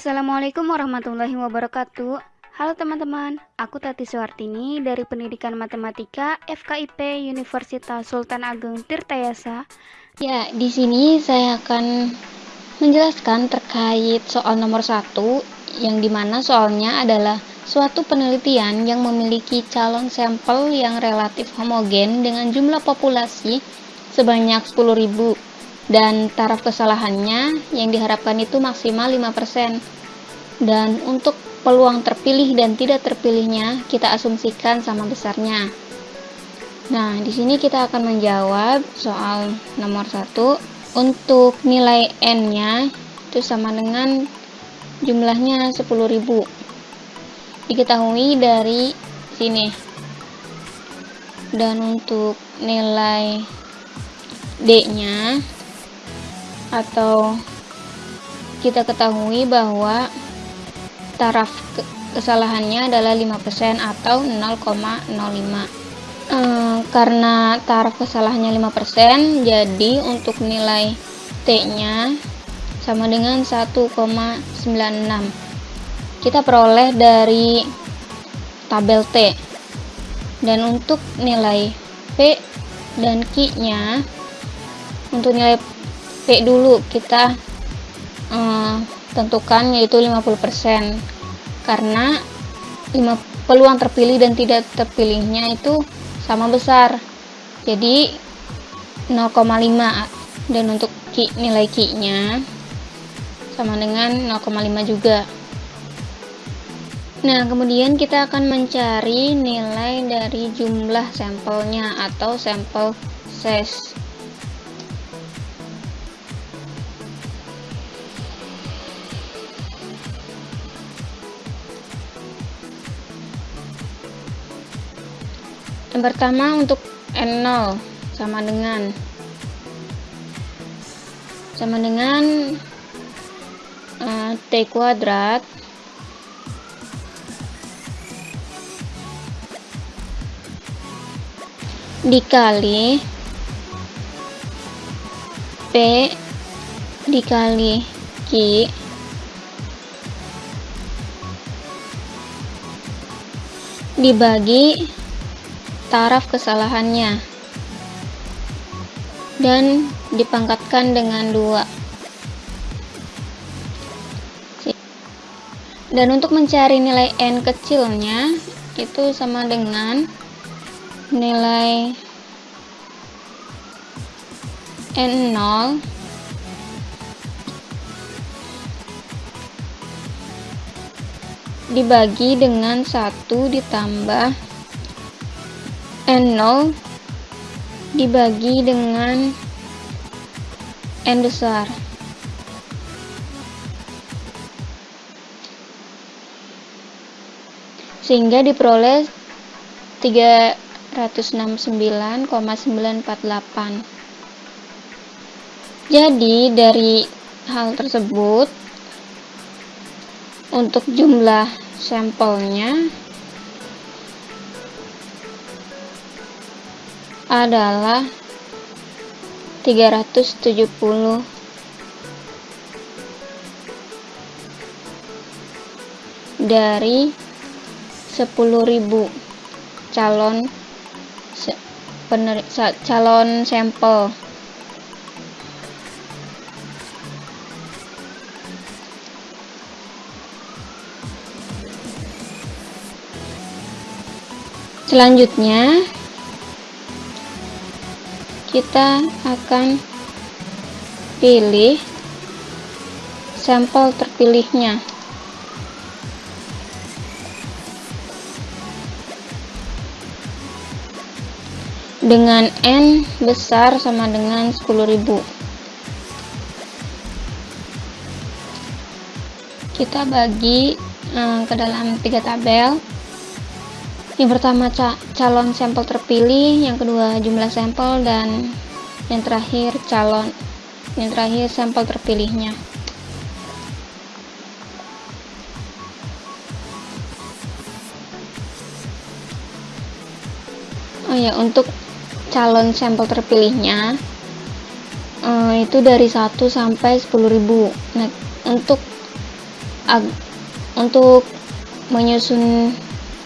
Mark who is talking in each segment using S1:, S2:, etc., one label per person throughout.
S1: Assalamualaikum warahmatullahi wabarakatuh. Halo teman-teman, aku Tati Suartini dari Pendidikan Matematika FKIP Universitas Sultan Ageng Tirtayasa.
S2: Ya, di sini saya akan menjelaskan terkait soal nomor satu, yang di mana soalnya adalah suatu penelitian yang memiliki calon sampel yang relatif homogen dengan jumlah populasi sebanyak 10.000 dan taraf kesalahannya yang diharapkan itu maksimal 5%. Dan untuk peluang terpilih dan tidak terpilihnya kita asumsikan sama besarnya. Nah, di sini kita akan menjawab soal nomor 1 untuk nilai n-nya itu sama dengan jumlahnya 10.000. Diketahui dari sini. Dan untuk nilai d-nya atau kita ketahui bahwa taraf kesalahannya adalah 5% atau 0,05 ehm, karena taraf kesalahannya 5% jadi untuk nilai T nya sama dengan 1,96 kita peroleh dari tabel T. Dan untuk nilai P dan Q nya untuk nilai P dulu kita uh, tentukan yaitu 50% karena 5, peluang terpilih dan tidak terpilihnya itu sama besar. Jadi 0,5 dan untuk ki, nilai ki nya sama dengan 0,5 juga. Nah kemudian kita akan mencari nilai dari jumlah sampelnya atau sampel size yang pertama untuk N0 sama dengan. Sama dengan uh, T kuadrat. Dikali P dikali Q. Dibagi taraf kesalahannya. Dan dipangkatkan dengan dua. Dan untuk mencari nilai n kecilnya itu sama dengan nilai n0 dibagi dengan 1 ditambah N0 dibagi dengan N besar. Sehingga diperoleh 369,948 jadi dari hal tersebut untuk jumlah sampelnya adalah 370 dari 10.000 calon calon sampel. Selanjutnya kita akan pilih sampel terpilihnya. Dengan N besar sama dengan 10.000 kita bagi eh, ke dalam tiga tabel yang pertama ca calon sampel terpilih yang kedua jumlah sampel dan yang terakhir calon yang terakhir sampel terpilihnya. Oh ya untuk calon sampel terpilihnya uh, itu dari 1 sampai 10.000 nah untuk untuk menyusun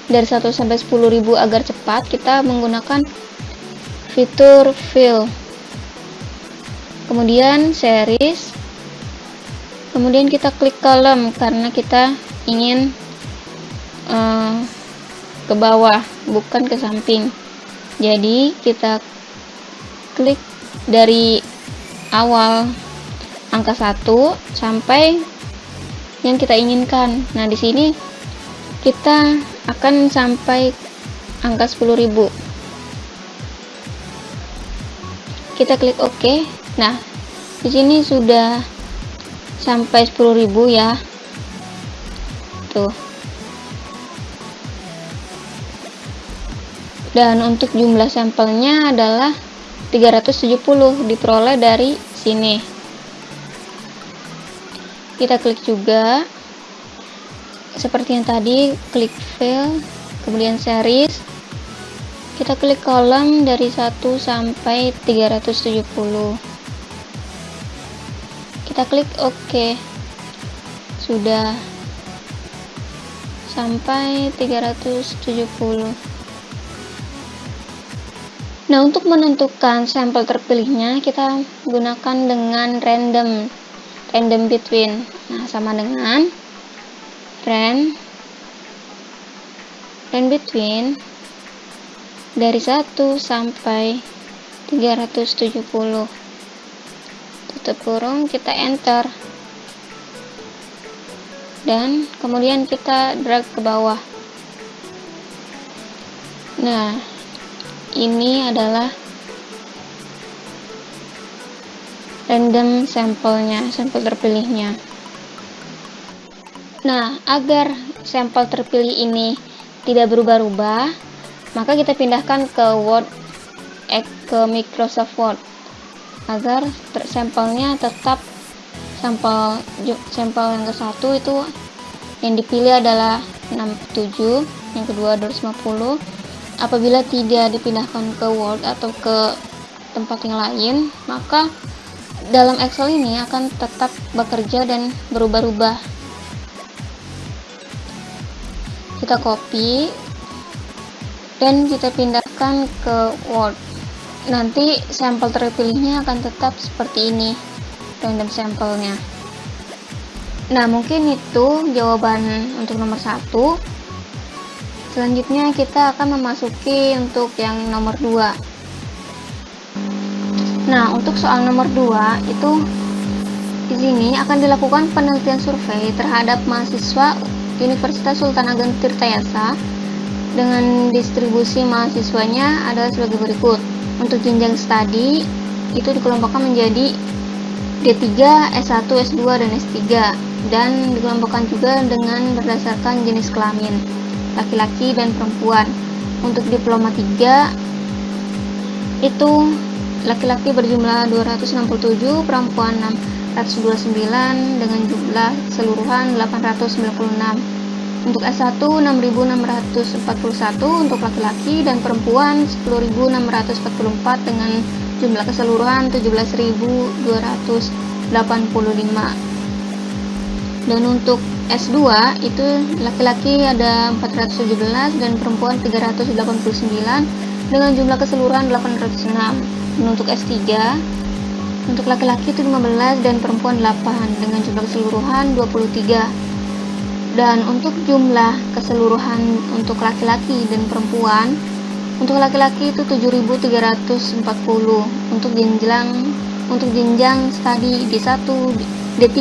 S2: dari 1 sampai 10.000 agar cepat kita menggunakan fitur fill. Kemudian series. Kemudian kita klik column karena kita ingin uh, ke bawah bukan ke samping. Jadi kita klik dari awal angka 1 sampai yang kita inginkan. Nah di sini kita akan sampai angka 10.000 kita klik OK. Nah di sini sudah sampai 10.000 ya. Tuh. Dan untuk jumlah sampelnya adalah 370 diperoleh dari sini. Kita klik juga seperti yang tadi klik fill kemudian series. Kita klik kolom dari 1 sampai 370 kita klik OK. Sudah. Sampai 370 nah untuk menentukan sampel terpilihnya kita gunakan dengan random random between. Nah sama dengan ran ran between. Dari 1 sampai 370 tutup kurung kita enter. Dan kemudian kita drag ke bawah. Nah ini adalah random sampelnya sampel terpilihnya nah agar sampel terpilih ini tidak berubah-ubah maka kita pindahkan ke Word eh, ke Microsoft Word. Agar sampelnya tetap sampel sampel yang ke satu itu yang dipilih adalah 67 yang kedua 250 apabila tidak dipindahkan ke Word atau ke tempat yang lain maka dalam Excel ini akan tetap bekerja dan berubah-ubah kita copy dan kita pindahkan ke Word. Nanti sampel terpilihnya akan tetap seperti ini random sampelnya. Nah mungkin itu jawaban untuk nomor satu. Selanjutnya kita akan memasuki untuk yang nomor 2 nah untuk soal nomor 2 itu di sini akan dilakukan penelitian survei terhadap mahasiswa Universitas Sultan Ageng Tirtayasa dengan distribusi mahasiswanya adalah sebagai berikut. Untuk jenjang studi itu dikelompokkan menjadi D3, S1, S2, dan S3 dan dikelompokkan juga dengan berdasarkan jenis kelamin laki-laki dan perempuan. Untuk diploma 3 itu laki-laki berjumlah 267 perempuan 629 dengan jumlah keseluruhan 896 untuk S1 6.641 untuk laki-laki dan perempuan 10.644 dengan jumlah keseluruhan 17.285. Dan untuk S2 itu laki-laki ada 417 dan perempuan 389 dengan jumlah keseluruhan 806. Dan untuk S3 untuk laki-laki itu 15 dan perempuan 8 dengan jumlah keseluruhan 23 dan untuk jumlah keseluruhan untuk laki-laki dan perempuan untuk laki-laki itu 7340 untuk jenjang untuk jenjang studi D1 D3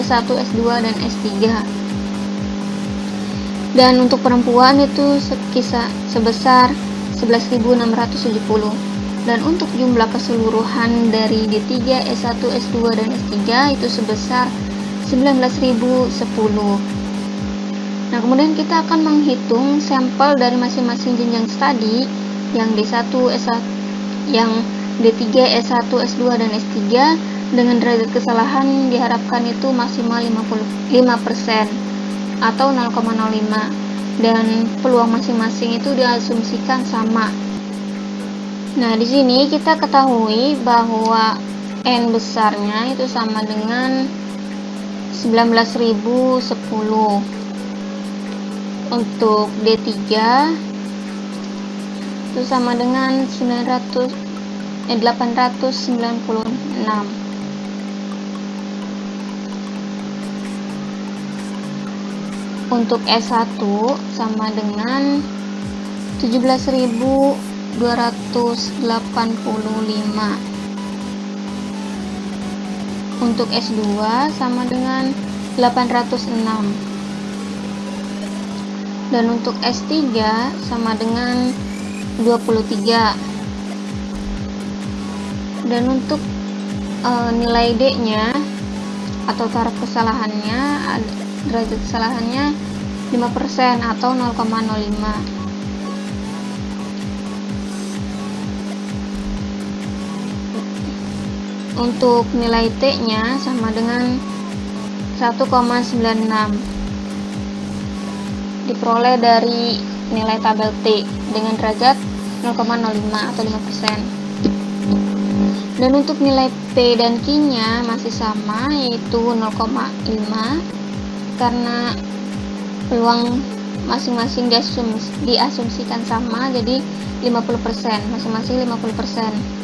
S2: S1 S2 dan S3 dan untuk perempuan itu sekisar sebesar 11.670 dan untuk jumlah keseluruhan dari D3 S1 S2 dan S3 itu sebesar 19.010 Nah, kemudian kita akan menghitung sampel dari masing-masing jenjang studi yang D1, S1, yang D3, S1, S2, dan S3 dengan derajat kesalahan diharapkan itu maksimal 55% atau 0,05 dan peluang masing-masing itu diasumsikan sama. Nah, di sini kita ketahui bahwa N besarnya itu sama dengan 19010 untuk D3 itu sama dengan 900 eh, 896 untuk S1 sama dengan 17.285 untuk S2 sama dengan 806 dan untuk S3 sama dengan 23 dan untuk e, nilai D nya atau taraf kesalahannya derajat kesalahannya 5% atau 0,05 untuk nilai T nya sama dengan 1,96 diperoleh dari nilai tabel T dengan derajat 0,05 atau 5% dan untuk nilai P dan Q nya masih sama yaitu 0,5 karena peluang masing-masing diasums diasumsikan sama jadi 50% masing-masing 50%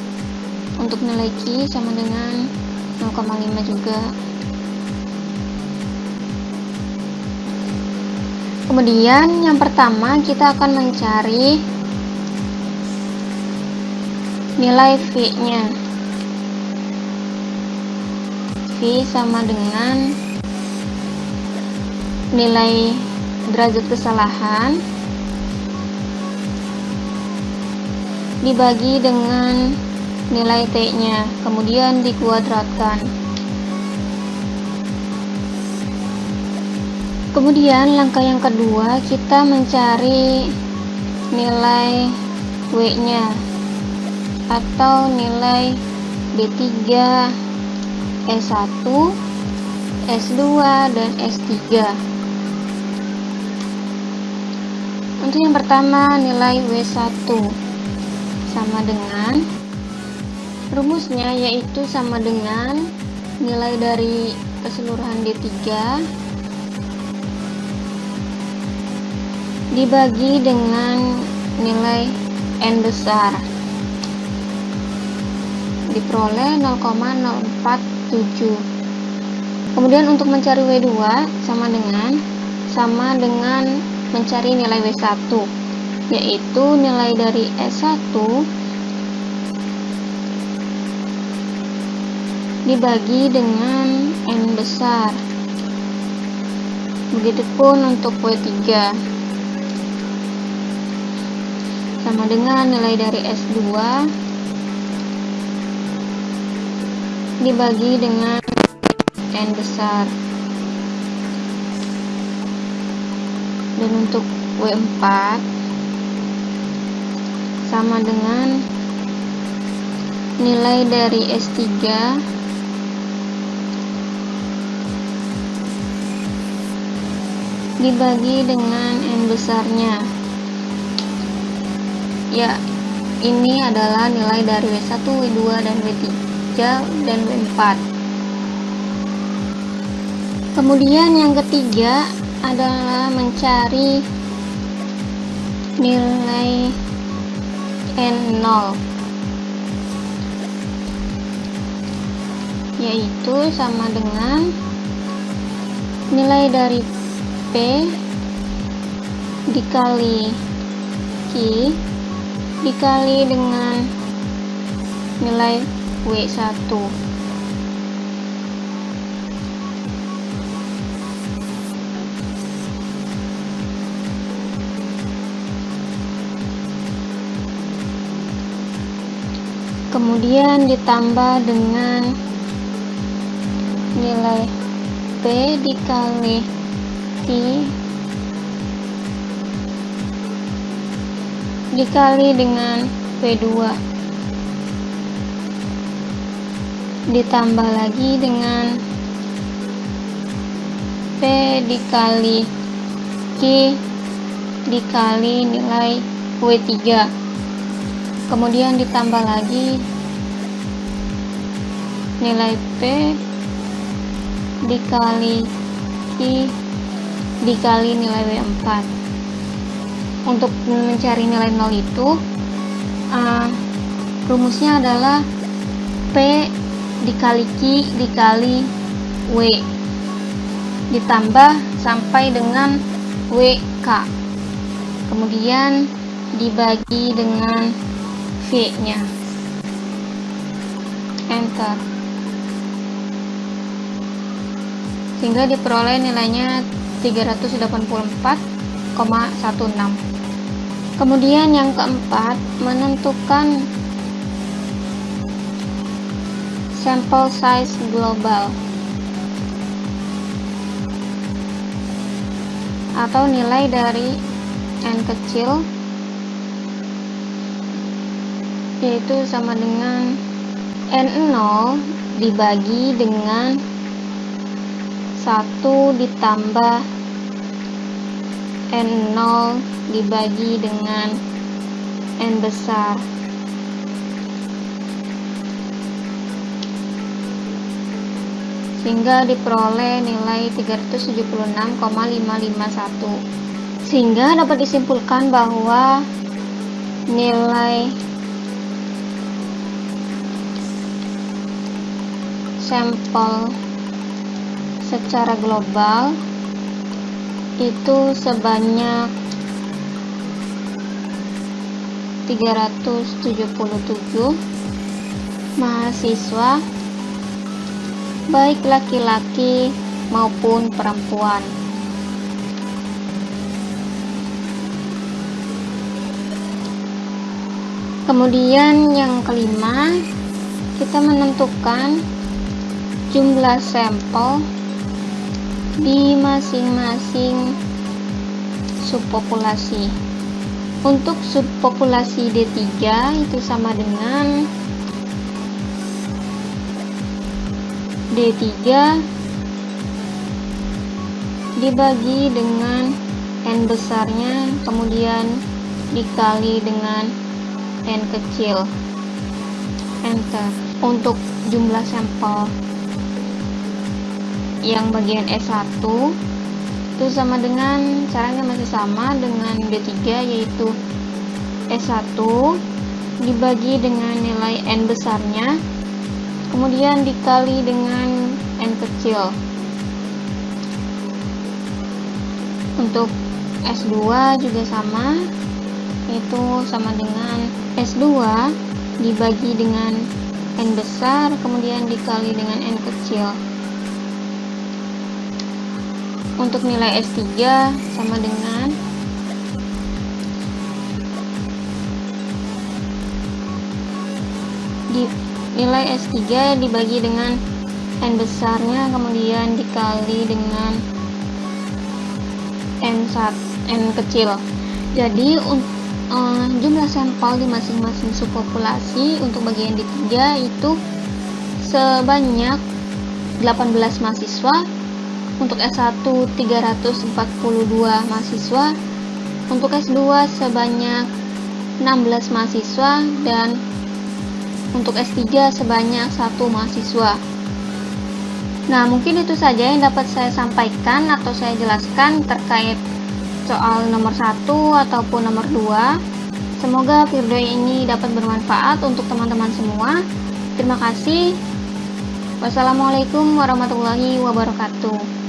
S2: untuk nilai Q sama dengan 0,5 juga. Kemudian yang pertama kita akan mencari nilai V nya. V sama dengan nilai derajat kesalahan dibagi dengan nilai T-nya, kemudian dikuadratkan. Kemudian langkah yang kedua kita mencari nilai W-nya atau nilai D3 S1 S2 dan S3 Untuk yang pertama nilai W1 sama dengan rumusnya yaitu sama dengan nilai dari keseluruhan D3 dibagi dengan nilai N besar. Diperoleh 0,047 kemudian untuk mencari W2 sama dengan sama dengan mencari nilai W1 yaitu nilai dari S1 dibagi dengan N besar. Begitupun untuk W3 sama dengan nilai dari S2 dibagi dengan N besar. Dan untuk W4 sama dengan nilai dari S3 dibagi dengan N besarnya. Ya ini adalah nilai dari W1, W2, dan W3 dan W4 kemudian yang ketiga adalah mencari nilai N0 yaitu sama dengan nilai dari P dikali Q dikali dengan nilai W1 kemudian ditambah dengan nilai P dikali Q dikali dengan P2 ditambah lagi dengan P dikali Q dikali nilai W3 kemudian ditambah lagi nilai P dikali I dikali nilai W4 untuk mencari nilai 0 itu uh, rumusnya adalah P dikali Q dikali W ditambah sampai dengan WK kemudian dibagi dengan V nya enter. Sehingga diperoleh nilainya 384,16 kemudian yang keempat menentukan sample size global atau nilai dari n kecil yaitu sama dengan n0 dibagi dengan 1 ditambah n0 dibagi dengan n besar. Sehingga diperoleh nilai 376,551 sehingga dapat disimpulkan bahwa nilai sampel secara global itu sebanyak 377 mahasiswa baik laki-laki maupun perempuan. Kemudian yang kelima, kita menentukan jumlah sampel di masing-masing subpopulasi. Untuk subpopulasi D3 itu sama dengan D3 dibagi dengan N besarnya kemudian dikali dengan N kecil enter untuk jumlah sampel yang bagian S1 itu sama dengan caranya masih sama dengan D3 yaitu S1 dibagi dengan nilai N besarnya kemudian dikali dengan n kecil. Untuk S2 juga sama itu sama dengan S2 dibagi dengan n besar kemudian dikali dengan n kecil untuk nilai S3 sama dengan di nilai S3 dibagi dengan N besarnya kemudian dikali dengan N1 N kecil. Jadi uh, jumlah sampel di masing-masing subpopulasi untuk bagian D3 itu sebanyak 18 mahasiswa untuk S1 342 mahasiswa untuk S2 sebanyak 16 mahasiswa dan untuk S3 sebanyak satu mahasiswa. Nah, mungkin itu saja yang dapat saya sampaikan atau saya jelaskan terkait soal nomor 1 ataupun nomor 2. Semoga video ini dapat bermanfaat untuk teman-teman semua. Terima kasih. Wassalamualaikum warahmatullahi wabarakatuh.